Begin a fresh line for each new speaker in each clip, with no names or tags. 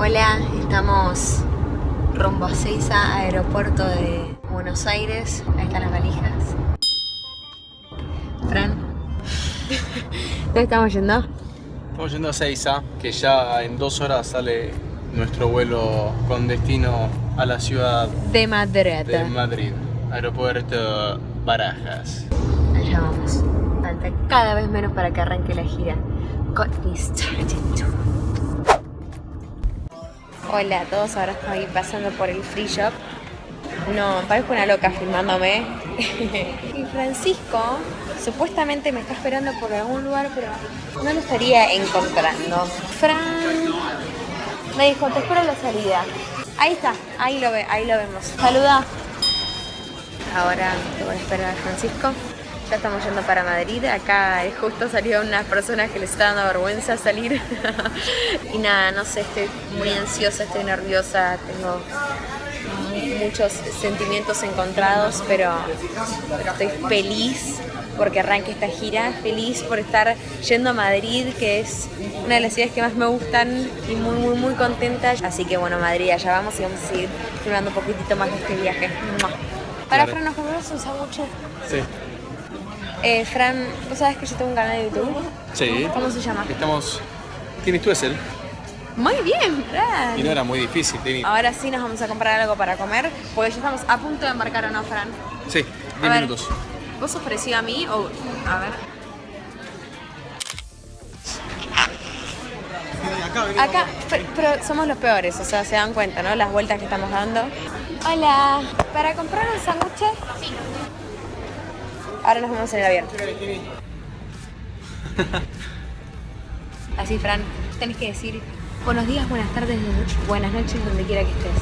Hola, estamos rumbo a Seiza, aeropuerto de Buenos Aires. Ahí están las valijas. Fran. ¿Dónde estamos yendo?
Estamos yendo a Seiza, que ya en dos horas sale nuestro vuelo con destino a la ciudad
De Madrid.
de Madrid, aeropuerto Barajas.
Allá vamos. Falta cada vez menos para que arranque la gira. Got me started. Hola a todos, ahora estoy pasando por el free shop. No, parezco una loca filmándome. y Francisco supuestamente me está esperando por algún lugar, pero no lo estaría encontrando. Fran me dijo, te espero en la salida. Ahí está, ahí lo ve, ahí lo vemos. Saluda. Ahora voy a esperar a Francisco. Ya estamos yendo para Madrid. Acá justo salió unas personas que les está dando vergüenza salir. y nada, no sé, estoy muy ansiosa, estoy nerviosa, tengo mu- muchos sentimientos encontrados, pero, pero estoy feliz porque arranque esta gira, feliz por estar yendo a Madrid, que es una de las ciudades que más me gustan y muy, muy, muy contenta. Así que bueno, Madrid, allá vamos y vamos a seguir filmando un poquitito más de este viaje. Para
Claro.
Fran, ¿nos comemos un sándwich?
Sí.
Eh, Fran, ¿vos sabés que yo tengo un canal de YouTube?
Sí.
¿Cómo se llama?
Estamos... Tienes tú ese.
Muy bien, Fran.
Y no era muy difícil.
Ahora sí nos vamos a comprar algo para comer, porque ya estamos a punto de embarcar o no, Fran.
Sí,
A
10
ver,
minutos.
¿Vos sos parecido a mí o...? A ver. Acá, pe- pero somos los peores, o sea, se dan cuenta, ¿no? Las vueltas que estamos dando. Hola, ¿para comprar un sándwich? Sí. Ahora nos vemos en el avión. Así, Fran, tenés que decir buenos días, buenas tardes, buenas noches, donde quiera que estés.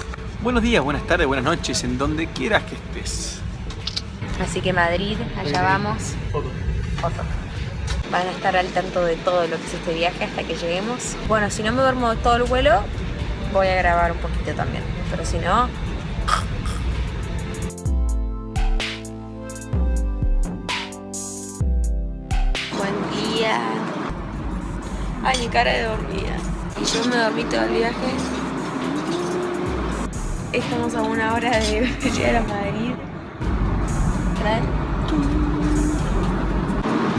Buenos días, buenas tardes, buenas noches, en donde quieras que estés.
Así que Madrid, allá vamos. Van a estar al tanto de todo lo que es este viaje hasta que lleguemos. Bueno, si no me duermo todo el vuelo, voy a grabar un poquito también. Pero si no... Ay, mi cara de dormida. Y yo me dormí todo el viaje. Estamos a una hora de llegar a Madrid.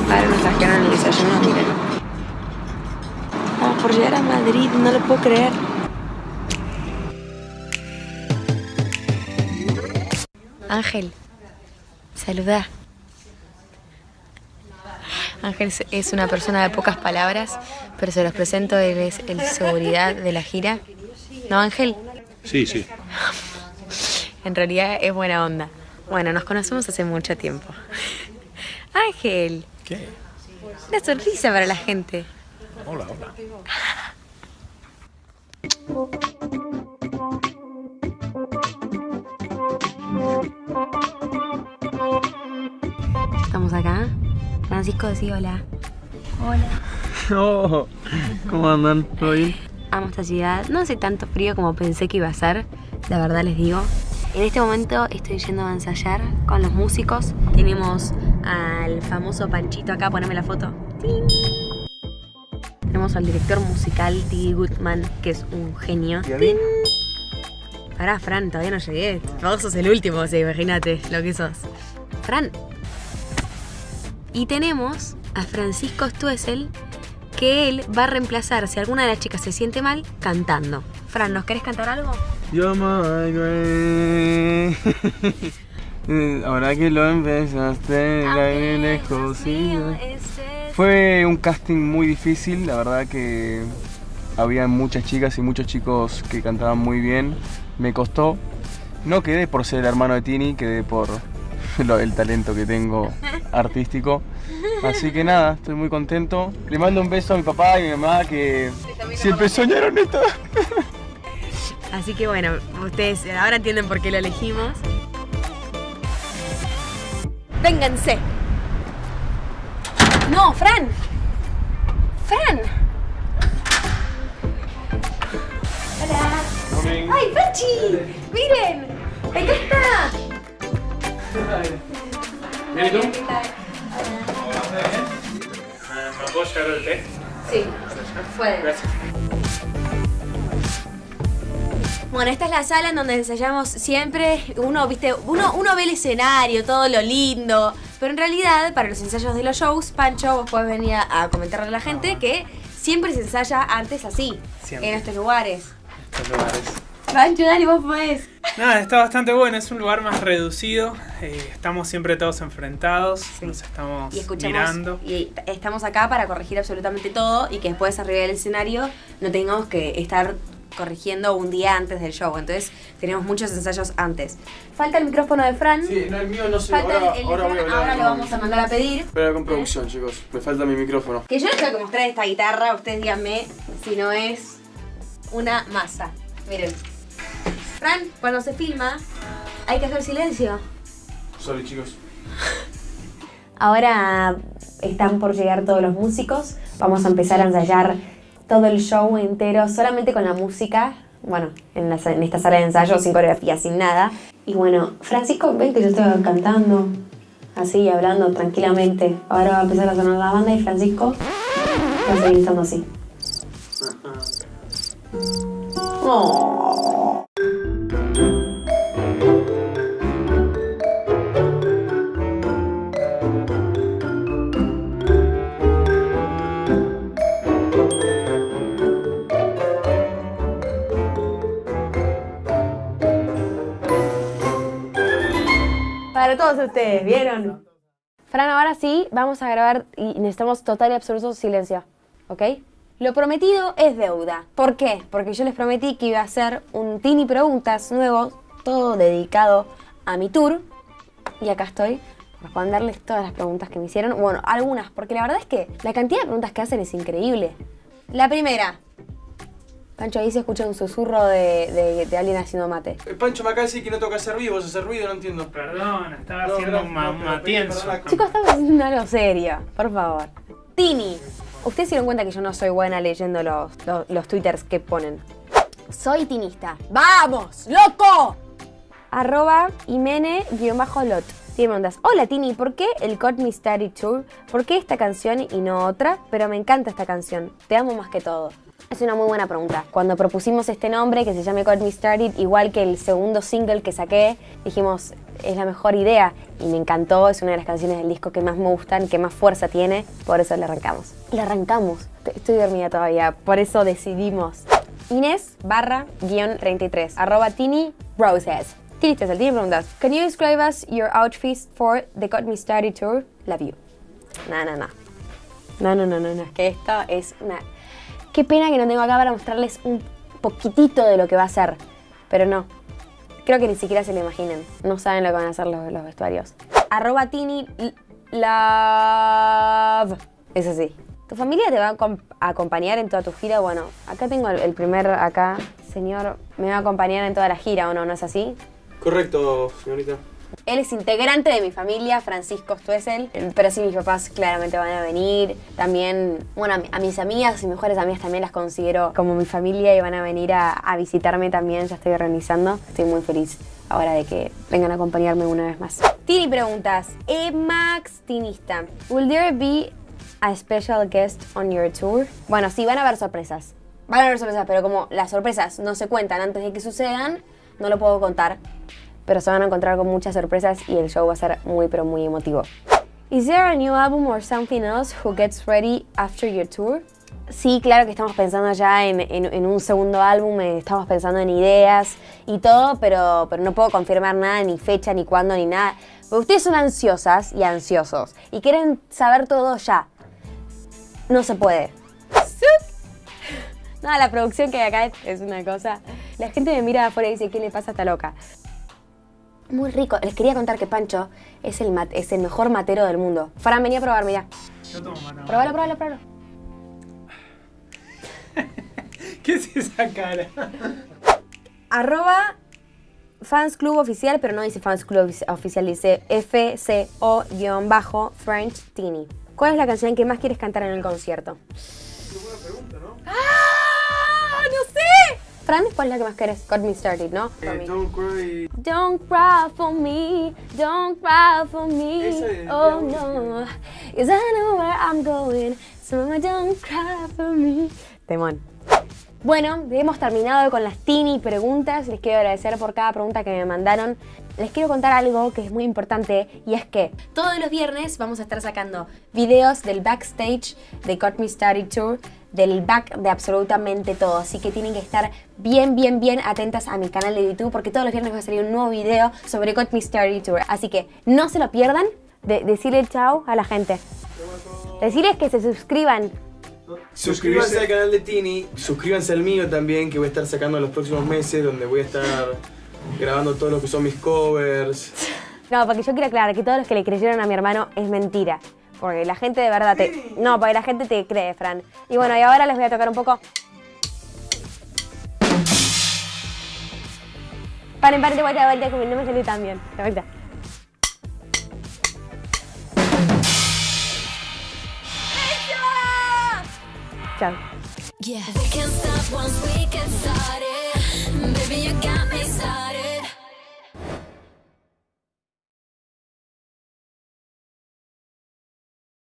Ahora nos trajeron el desayuno, miren. Vamos por llegar a Madrid, no lo puedo creer. Ángel, saluda. Ángel es- una persona de pocas palabras, pero se los presento, él es el seguridad de la gira. ¿No, Ángel?
Sí, sí.
En realidad es buena onda. Bueno, nos conocemos hace mucho tiempo. Ángel,
¿Qué?
una sonrisa para la gente.
Hola, hola.
Francisco, sí, hola. Hola.
Oh, ¿Cómo andan? ¿Todo bien?
Amo esta ciudad. No hace tanto frío como pensé que iba a ser, la verdad les digo. En este momento estoy yendo a ensayar con los músicos. Tenemos al famoso Panchito acá, poneme la foto. Tenemos al director musical, Didi Goodman, que es un genio.
¿Y a mí?
Pará, Fran, todavía no llegué. Vos sos el último, o sea, imagínate lo que sos. Fran. Y tenemos a Francisco Stuessel, que él va a reemplazar, si alguna de las chicas se siente mal, cantando. Fran, ¿nos querés cantar algo?
Yo my way. Ahora que lo empezaste, la vi lejos y- Fue un casting muy difícil, la verdad que había muchas chicas y muchos chicos que cantaban muy bien. Me costó. No quedé por ser el hermano de Tini, quedé por el talento que tengo artístico. Así que nada, estoy muy contento. Le mando un beso a mi papá y a mi mamá que siempre soñaron esto.
Así que bueno, ustedes ahora entienden por qué lo elegimos. ¡Vénganse! ¡No, Fran! ¡Fran! ¡Hola! ¡Ay, Pachi! ¡Miren! ¡Acá está!
¿Me puedo llevar el té?
Sí, puede.
Gracias.
Bueno, esta es la sala en donde ensayamos siempre. Uno, viste, uno, uno ve el escenario, todo lo lindo. Pero en realidad, para los ensayos de los shows, Pancho, vos podés venir a comentarle a la gente que siempre se ensaya antes así,
Siempre.
en estos lugares.
Estos lugares.
Pancho, dale, vos podés.
Nada, está bastante bueno, es un lugar más reducido. eh, estamos siempre todos enfrentados, nos estamos
Y
mirando.
Y estamos acá para corregir absolutamente todo y que después arriba del escenario no tengamos que estar corrigiendo un día antes del show. Entonces tenemos muchos ensayos antes. Falta el micrófono de Fran.
Sí, no, el mío no sé.
Falta
Ahora,
el, el de
ahora voy a hablar.
Ahora lo vamos a mandar a pedir.
Espera con producción, chicos. Me falta mi micrófono.
Que yo les tengo que mostrar esta guitarra, ustedes díganme si no es una masa. Miren. Fran, cuando se filma, hay que hacer silencio.
Sorry, chicos.
Ahora están por llegar todos los músicos. Vamos a empezar a ensayar todo el show entero solamente con la música. Bueno, en, la sa- en esta sala de ensayo, sin coreografía, sin nada. Y bueno, Francisco, ven que yo estoy cantando, así, hablando tranquilamente. Ahora va a empezar a sonar la banda y Francisco va a seguir estando así. Oh. Ustedes, ¿vieron? Fran, ahora sí, vamos a grabar y necesitamos total y absoluto silencio, ¿ok? Lo prometido es deuda. ¿Por qué? Porque yo les prometí que iba a hacer un Tini Preguntas nuevo, todo dedicado a mi tour. Y acá estoy, responderles todas las preguntas que me hicieron. Bueno, algunas, porque la verdad es que la cantidad de preguntas que hacen es increíble. La primera. Pancho, ahí se escucha un susurro de, de- de alguien haciendo mate.
El Pancho me acaba de decir que no toca hacer vivo, hacer ruido, no entiendo.
Perdón, estaba
No,
haciendo un,
no,
matienzo.
Chicos, estamos haciendo algo serio, por favor. Tini, ustedes se dieron cuenta que yo no soy buena leyendo los, los, los twitters que ponen. Soy tinista. ¡Vamos, loco! Arroba Imene-lot. Tiene preguntas. Hola Tini, ¿por qué el Got Me Started Tour? ¿Por qué esta canción y no otra? Pero me encanta esta canción. Te amo más que todo. Es una muy buena pregunta. Cuando propusimos este nombre, que se llame Got Me Started, igual que el segundo single que saqué, dijimos, es la mejor idea. Y me encantó, es una de las canciones del disco que más me gustan, que más fuerza tiene, por eso le arrancamos. Le arrancamos. Estoy dormida todavía, por eso decidimos. Inés barra guion 33, arroba Tini Roses. Tini Tessel, tiene preguntas. Can you describe us your outfits for the Got Me Started Tour? Love you. No, no, no. No, no, no, no, no. Es que esto es una... Qué pena que no tengo acá para mostrarles un poquitito de lo que va a ser. Pero no. Creo que ni siquiera se lo imaginen. No saben lo que van a hacer los, los vestuarios. Arroba Tini Love. Es así. ¿Tu familia te va a acom- a acompañar en toda tu gira? Bueno, acá tengo el primer, acá, señor, me va a acompañar en toda la gira, ¿o no? ¿No es así?
Correcto, señorita.
Él es integrante de mi familia, Francisco Stuessel, pero sí mis papás claramente van a venir. También, bueno, a, mi- a mis amigas y mejores amigas también las considero como mi familia y van a venir a, visitarme también, ya estoy organizando. Estoy muy feliz ahora de que vengan a acompañarme una vez más. Tini preguntas, Emax Tinista, ¿Will there be a special guest on your tour? Bueno, sí, van a haber sorpresas. Van a haber sorpresas, pero como las sorpresas no se cuentan antes de que sucedan, no lo puedo contar pero se van a encontrar con muchas sorpresas y el show va a ser muy pero muy emotivo. Is there a new album or something else who gets ready after your tour? Sí, claro que estamos pensando ya en, en- en un segundo álbum, eh, estamos pensando en ideas y todo, pero, pero no puedo confirmar nada, ni fecha, ni cuándo, ni nada. Porque ustedes son ansiosas y ansiosos y quieren saber todo ya. No se puede. No, la producción que hay acá es, una cosa. La gente me mira afuera y dice, ¿qué le pasa a esta loca? Muy rico. Les quería contar que Pancho es el, mat- es el mejor matero del mundo. Fran, vení a probar, mirá.
Yo tomo mano.
Probalo, probalo, probalo.
¿Qué es esa cara?
Arroba Fans Club Oficial, pero no dice Fans Club Ofici- Oficial, dice FCO-French Teeny. ¿Cuál es la canción que más quieres cantar en el concierto? ¡Ah! Fran, ¿cuál es la que más quieres? Got Me Started, ¿no?
Eh, don't cry.
Don't cry for me, don't cry for me.
Es
oh no, cause I know where I'm going. So don't cry for me. Temón. Bueno, hemos terminado con las Tini preguntas. Les quiero agradecer por cada pregunta que me mandaron. Les quiero contar algo que es muy importante y es que todos los viernes vamos a estar sacando videos del backstage de Got Me Study Tour, del back de absolutamente todo. Así que tienen que estar bien, bien, bien atentas a mi canal de YouTube porque todos los viernes va a salir un nuevo video sobre Got Me Study Tour. Así que no se lo pierdan. De decirle chao a la gente. Decirles que se suscriban
Suscríbanse al canal de Tini, suscríbanse al mío también, que voy a estar sacando en los próximos meses, donde voy a estar grabando todo lo que son mis covers.
No, porque yo quiero aclarar que todos los que le creyeron a mi hermano es mentira. Porque la gente de verdad te... No, porque la gente te cree, Fran. Y bueno, y ahora les voy a tocar un poco... Paren, paren, de vuelta, de vuelta, que no me salió tan bien. De vuelta. Chao.
Yeah,